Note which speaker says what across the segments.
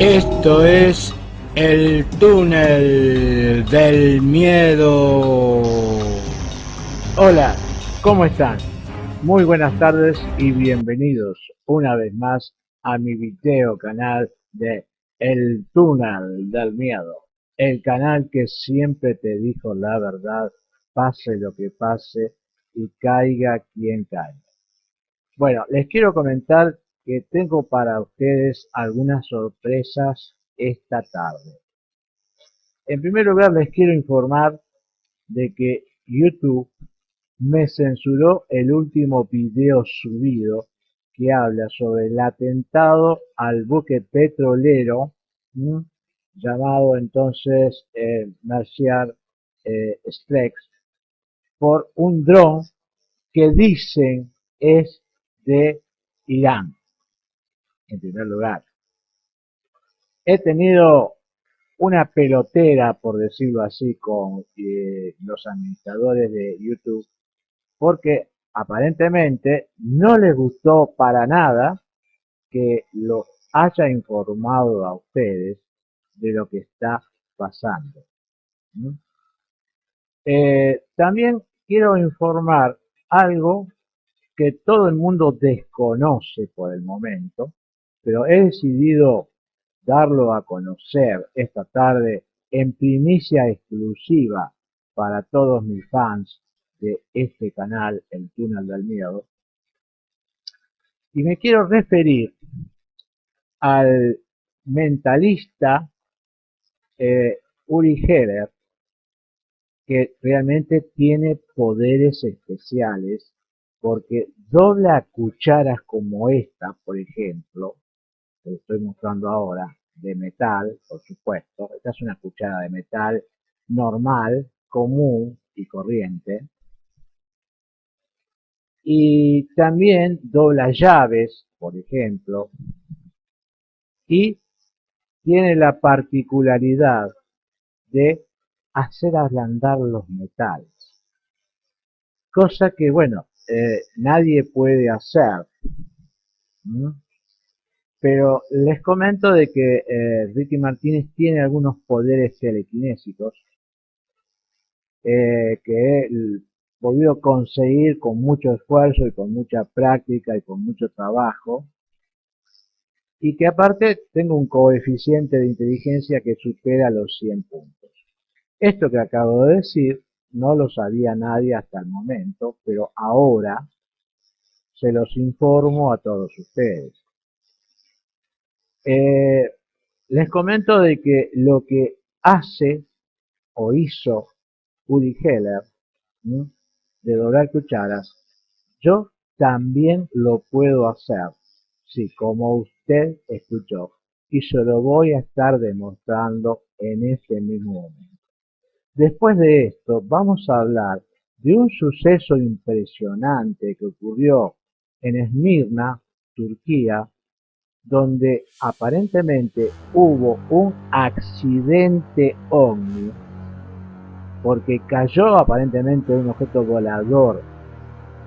Speaker 1: Esto es el túnel del miedo. Hola, ¿cómo están? Muy buenas tardes y bienvenidos una vez más a mi video canal de El túnel del miedo. El canal que siempre te dijo la verdad, pase lo que pase y caiga quien caiga. Bueno, les quiero comentar que tengo para ustedes algunas sorpresas esta tarde. En primer lugar les quiero informar de que YouTube me censuró el último video subido que habla sobre el atentado al buque petrolero llamado entonces eh, Marcial eh, por un dron que dicen es de Irán en primer lugar. He tenido una pelotera, por decirlo así, con eh, los administradores de YouTube, porque aparentemente no les gustó para nada que los haya informado a ustedes de lo que está pasando. Eh, también quiero informar algo que todo el mundo desconoce por el momento, pero he decidido darlo a conocer esta tarde en primicia exclusiva para todos mis fans de este canal, El Túnel del Miedo. Y me quiero referir al mentalista eh, Uri Heller, que realmente tiene poderes especiales porque dobla cucharas como esta, por ejemplo, estoy mostrando ahora, de metal, por supuesto. Esta es una cuchara de metal normal, común y corriente. Y también dobla llaves, por ejemplo. Y tiene la particularidad de hacer ablandar los metales. Cosa que, bueno, eh, nadie puede hacer. Pero les comento de que eh, Ricky Martínez tiene algunos poderes telequinésicos eh, que he podido conseguir con mucho esfuerzo y con mucha práctica y con mucho trabajo y que aparte tengo un coeficiente de inteligencia que supera los 100 puntos. Esto que acabo de decir no lo sabía nadie hasta el momento, pero ahora se los informo a todos ustedes. Eh, les comento de que lo que hace o hizo Uri Heller de doblar cucharas, yo también lo puedo hacer, sí, como usted escuchó, y se lo voy a estar demostrando en ese mismo momento. Después de esto, vamos a hablar de un suceso impresionante que ocurrió en Esmirna, Turquía, donde aparentemente hubo un accidente ovni porque cayó aparentemente un objeto volador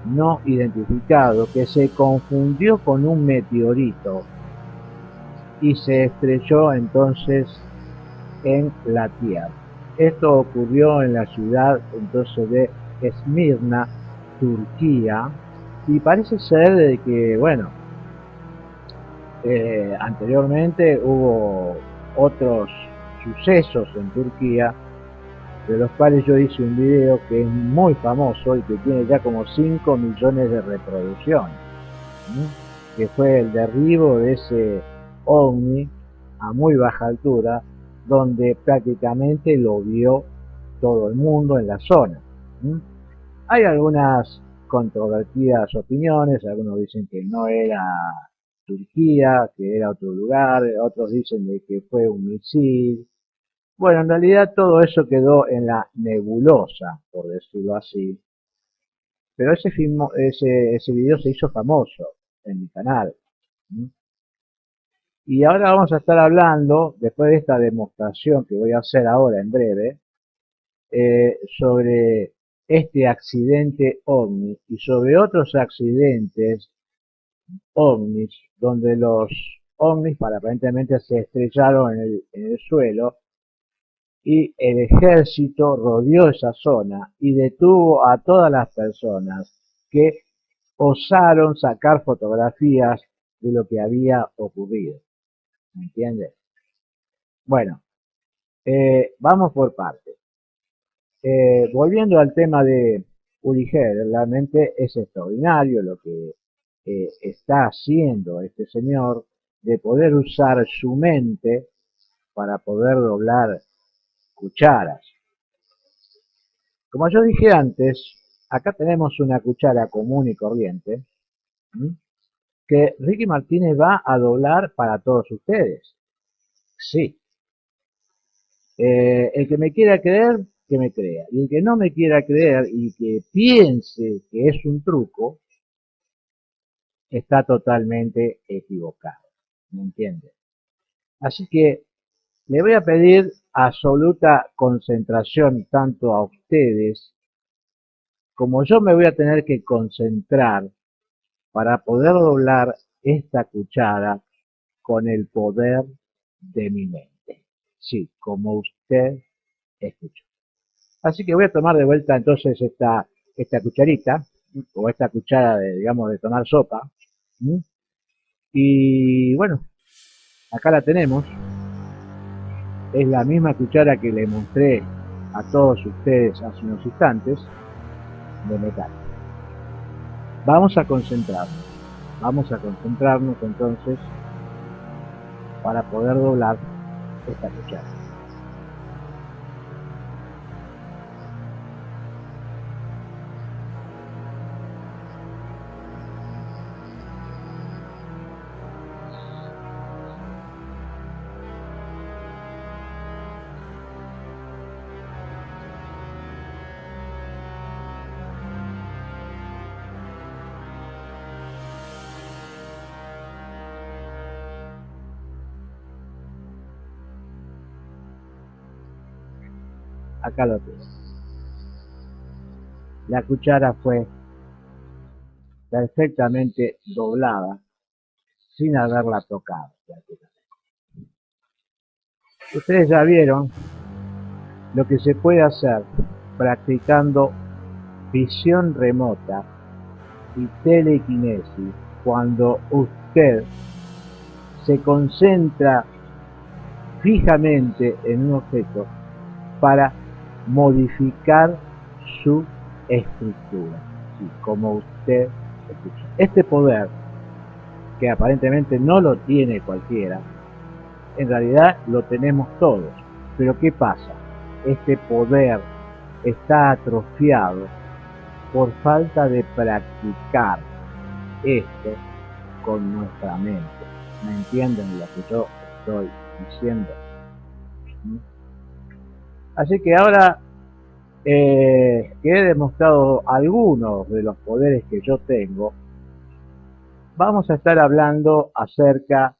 Speaker 1: no identificado que se confundió con un meteorito y se estrelló entonces en la Tierra. Esto ocurrió en la ciudad entonces de Esmirna, Turquía, y parece ser de que, bueno, eh, anteriormente hubo otros sucesos en Turquía, de los cuales yo hice un video que es muy famoso y que tiene ya como 5 millones de reproducciones, que fue el derribo de ese ovni a muy baja altura, donde prácticamente lo vio todo el mundo en la zona. Hay algunas controvertidas opiniones, algunos dicen que no era Turquía, que era otro lugar, otros dicen de que fue un misil. Bueno, en realidad todo eso quedó en la nebulosa, por decirlo así. Pero ese, video se hizo famoso en mi canal. Y ahora vamos a estar hablando, después de esta demostración que voy a hacer ahora en breve, eh, sobre este accidente OVNI y sobre otros accidentes ovnis donde los ovnis aparentemente se estrellaron en el, suelo y el ejército rodeó esa zona y detuvo a todas las personas que osaron sacar fotografías de lo que había ocurrido. ¿Me entiendes? Bueno, eh, vamos por partes. Eh, volviendo al tema de Uri realmente es extraordinario lo que eh, está haciendo este señor de poder usar su mente para poder doblar cucharas. Como yo dije antes, acá tenemos una cuchara común y corriente que Ricky Martínez va a doblar para todos ustedes. Sí. Eh, el que me quiera creer, que me crea. Y el que no me quiera creer y que piense que es un truco, está totalmente equivocado. ¿Me entiende? Así que le voy a pedir absoluta concentración tanto a ustedes como yo me voy a tener que concentrar para poder doblar esta cuchara con el poder de mi mente. Sí, como usted escuchó. Así que voy a tomar de vuelta entonces esta, esta cucharita, o esta cuchara de, digamos, de tomar sopa. Y bueno, acá la tenemos. Es la misma cuchara que le mostré a todos ustedes hace unos instantes de metal. Vamos a concentrarnos. Vamos a concentrarnos entonces para poder doblar esta cuchara. Acá lo tengo. La cuchara fue perfectamente doblada sin haberla tocado. Ustedes ya vieron lo que se puede hacer practicando visión remota y telequinesis cuando usted se concentra fijamente en un objeto para modificar su estructura, como usted escucha. Este poder, que aparentemente no lo tiene cualquiera, en realidad lo tenemos todos. Pero ¿qué pasa? Este poder está atrofiado por falta de practicar esto con nuestra mente. ¿Me entienden lo que yo estoy diciendo? ¿Mm? Así que ahora eh, que he demostrado algunos de los poderes que yo tengo, vamos a estar hablando acerca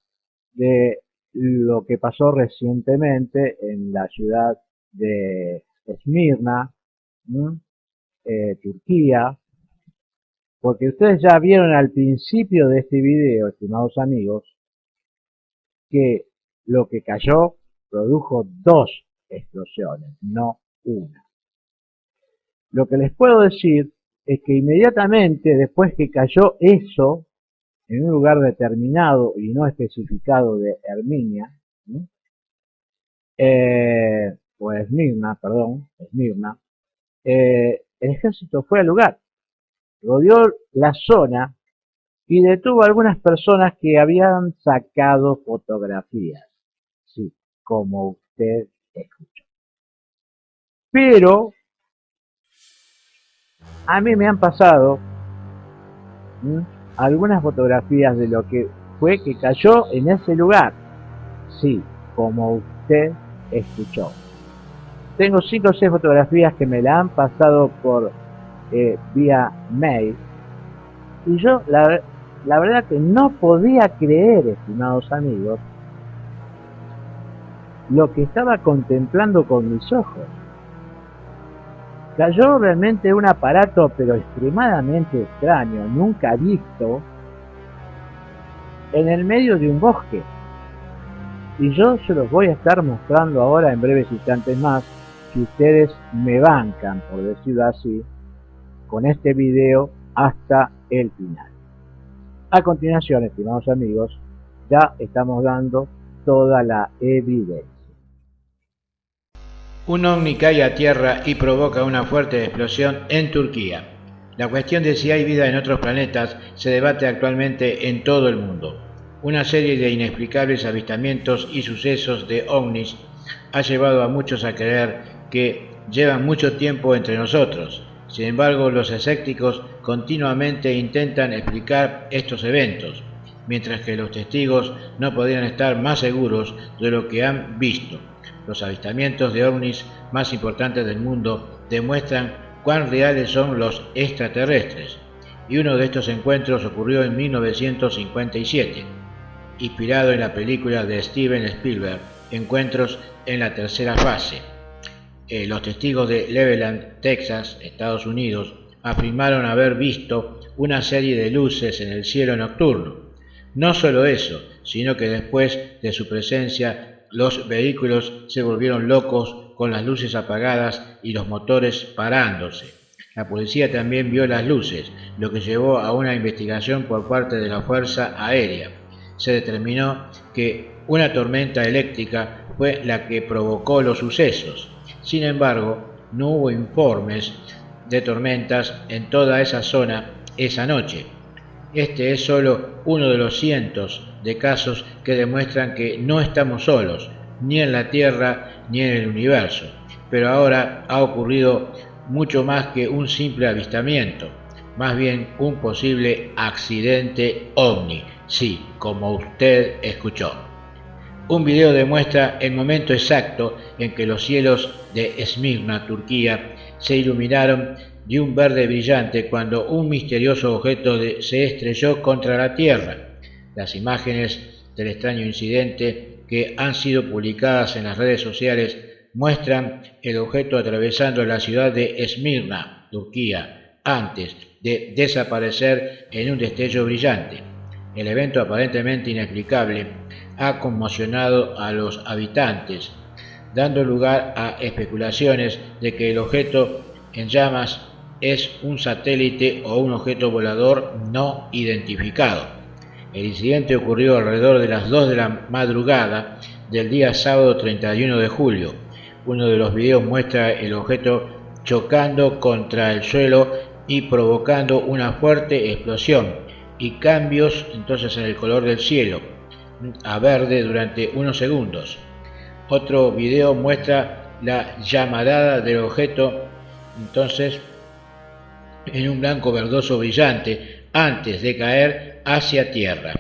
Speaker 1: de lo que pasó recientemente en la ciudad de Esmirna, eh, Turquía, porque ustedes ya vieron al principio de este video, estimados amigos, que lo que cayó produjo dos explosiones, no una. Lo que les puedo decir es que inmediatamente después que cayó eso, en un lugar determinado y no especificado de Herminia, eh, o perdón, Esmirna, eh, el ejército fue al lugar, rodeó la zona y detuvo a algunas personas que habían sacado fotografías, sí, como usted. Pero a mí me han pasado algunas fotografías de lo que fue que cayó en ese lugar. Sí, como usted escuchó. Tengo cinco o seis fotografías que me la han pasado por eh, vía mail. Y yo, la, la verdad que no podía creer, estimados amigos, lo que estaba contemplando con mis ojos. Cayó realmente un aparato pero extremadamente extraño, nunca visto, en el medio de un bosque. Y yo se los voy a estar mostrando ahora en breves instantes más, si ustedes me bancan, por decirlo así, con este video hasta el final. A continuación, estimados amigos, ya estamos dando toda la evidencia.
Speaker 2: Un ovni cae a tierra y provoca una fuerte explosión en Turquía. La cuestión de si hay vida en otros planetas se debate actualmente en todo el mundo. Una serie de inexplicables avistamientos y sucesos de ovnis ha llevado a muchos a creer que llevan mucho tiempo entre nosotros. Sin embargo, los escépticos continuamente intentan explicar estos eventos, mientras que los testigos no podrían estar más seguros de lo que han visto. Los avistamientos de ovnis más importantes del mundo demuestran cuán reales son los extraterrestres, y uno de estos encuentros ocurrió en 1957, inspirado en la película de Steven Spielberg, Encuentros en la tercera fase. Eh, los testigos de Leveland, Texas, Estados Unidos, afirmaron haber visto una serie de luces en el cielo nocturno. No solo eso, sino que después de su presencia los vehículos se volvieron locos con las luces apagadas y los motores parándose. La policía también vio las luces, lo que llevó a una investigación por parte de la Fuerza Aérea. Se determinó que una tormenta eléctrica fue la que provocó los sucesos. Sin embargo, no hubo informes de tormentas en toda esa zona esa noche. Este es solo uno de los cientos de casos que demuestran que no estamos solos, ni en la Tierra ni en el universo. Pero ahora ha ocurrido mucho más que un simple avistamiento, más bien un posible accidente ovni, sí, como usted escuchó. Un video demuestra el momento exacto en que los cielos de Esmirna, Turquía, se iluminaron de un verde brillante cuando un misterioso objeto se estrelló contra la Tierra. Las imágenes del extraño incidente que han sido publicadas en las redes sociales muestran el objeto atravesando la ciudad de Esmirna, Turquía, antes de desaparecer en un destello brillante. El evento aparentemente inexplicable ha conmocionado a los habitantes, dando lugar a especulaciones de que el objeto en llamas es un satélite o un objeto volador no identificado. El incidente ocurrió alrededor de las 2 de la madrugada del día sábado 31 de julio. Uno de los videos muestra el objeto chocando contra el suelo y provocando una fuerte explosión y cambios entonces en el color del cielo a verde durante unos segundos. Otro video muestra la llamarada del objeto entonces en un blanco verdoso brillante antes de caer hacia tierra.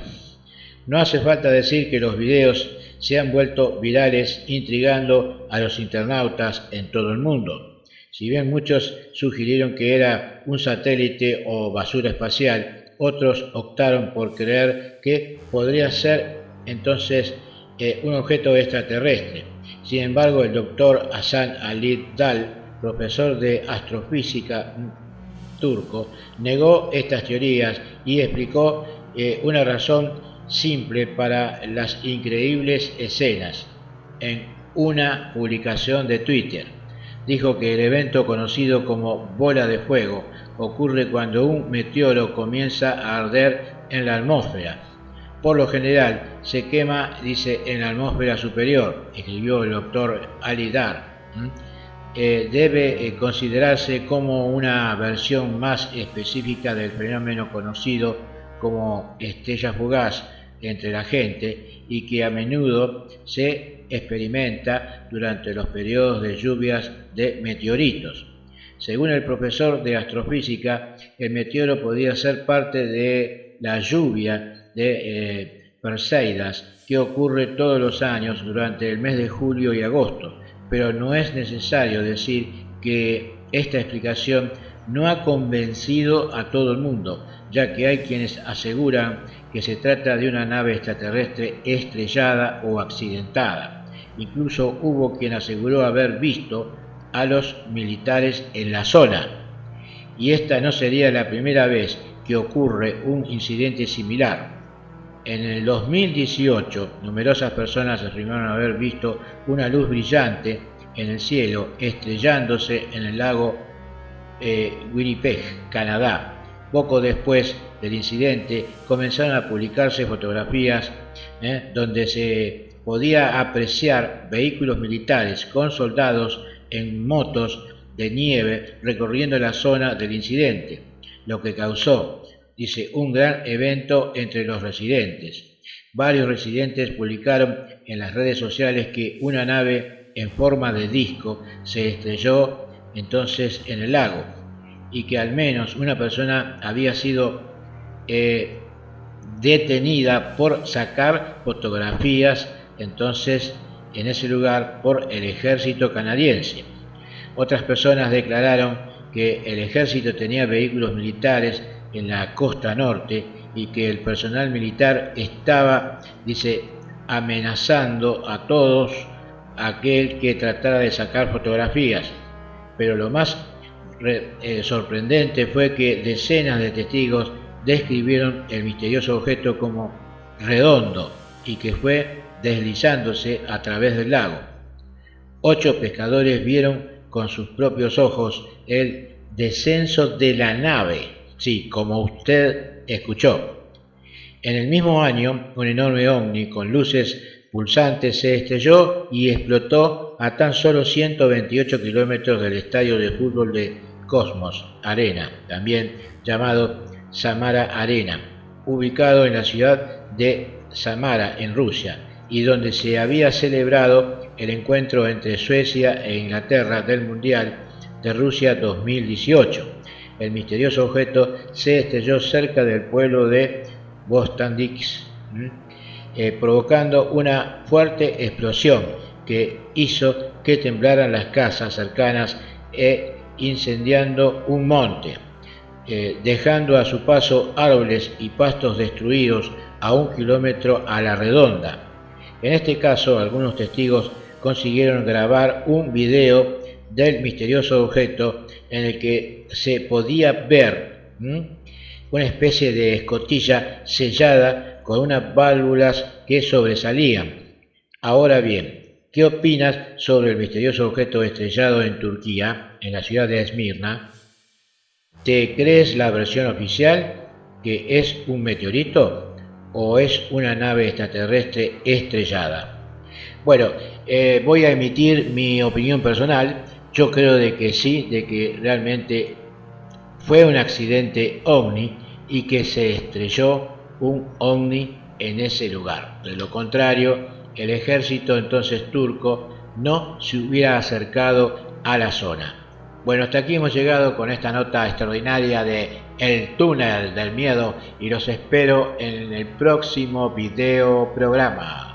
Speaker 2: No hace falta decir que los videos se han vuelto virales intrigando a los internautas en todo el mundo. Si bien muchos sugirieron que era un satélite o basura espacial, otros optaron por creer que podría ser entonces eh, un objeto extraterrestre. Sin embargo, el doctor Hassan Ali Dal, profesor de astrofísica turco, negó estas teorías y explicó eh, una razón simple para las increíbles escenas en una publicación de Twitter. Dijo que el evento conocido como bola de fuego ocurre cuando un meteoro comienza a arder en la atmósfera. Por lo general se quema, dice, en la atmósfera superior, escribió el doctor Ali Dar. Eh, debe eh, considerarse como una versión más específica del fenómeno conocido como estrella fugaz entre la gente y que a menudo se experimenta durante los periodos de lluvias de meteoritos. Según el profesor de astrofísica, el meteoro podría ser parte de la lluvia de eh, Perseidas que ocurre todos los años durante el mes de julio y agosto pero no es necesario decir que esta explicación no ha convencido a todo el mundo, ya que hay quienes aseguran que se trata de una nave extraterrestre estrellada o accidentada. Incluso hubo quien aseguró haber visto a los militares en la zona. Y esta no sería la primera vez que ocurre un incidente similar. En el 2018, numerosas personas afirmaron haber visto una luz brillante en el cielo estrellándose en el lago eh, Winnipeg, Canadá. Poco después del incidente comenzaron a publicarse fotografías eh, donde se podía apreciar vehículos militares con soldados en motos de nieve recorriendo la zona del incidente, lo que causó, dice, un gran evento entre los residentes. Varios residentes publicaron en las redes sociales que una nave en forma de disco se estrelló entonces en el lago y que al menos una persona había sido eh, detenida por sacar fotografías entonces en ese lugar por el ejército canadiense. Otras personas declararon que el ejército tenía vehículos militares en la costa norte y que el personal militar estaba, dice, amenazando a todos aquel que tratara de sacar fotografías. Pero lo más eh, sorprendente fue que decenas de testigos describieron el misterioso objeto como redondo y que fue deslizándose a través del lago. Ocho pescadores vieron con sus propios ojos el descenso de la nave, sí, como usted escuchó. En el mismo año, un enorme ovni con luces pulsantes se estrelló y explotó a tan solo 128 kilómetros del estadio de fútbol de Cosmos Arena, también llamado Samara Arena, ubicado en la ciudad de Samara, en Rusia, y donde se había celebrado el encuentro entre Suecia e Inglaterra del Mundial de Rusia 2018. El misterioso objeto se estrelló cerca del pueblo de Bostandix, eh, provocando una fuerte explosión que hizo que temblaran las casas cercanas e incendiando un monte, eh, dejando a su paso árboles y pastos destruidos a un kilómetro a la redonda. En este caso, algunos testigos consiguieron grabar un video del misterioso objeto en el que se podía ver una especie de escotilla sellada con unas válvulas que sobresalían. Ahora bien, ¿qué opinas sobre el misterioso objeto estrellado en Turquía, en la ciudad de Esmirna? ¿Te crees la versión oficial que es un meteorito? o es una nave extraterrestre estrellada. Bueno, eh, voy a emitir mi opinión personal. Yo creo de que sí, de que realmente fue un accidente ovni y que se estrelló un ovni en ese lugar. De lo contrario, el ejército entonces turco no se hubiera acercado a la zona. Bueno, hasta aquí hemos llegado con esta nota extraordinaria de El túnel del miedo y los espero en el próximo video programa.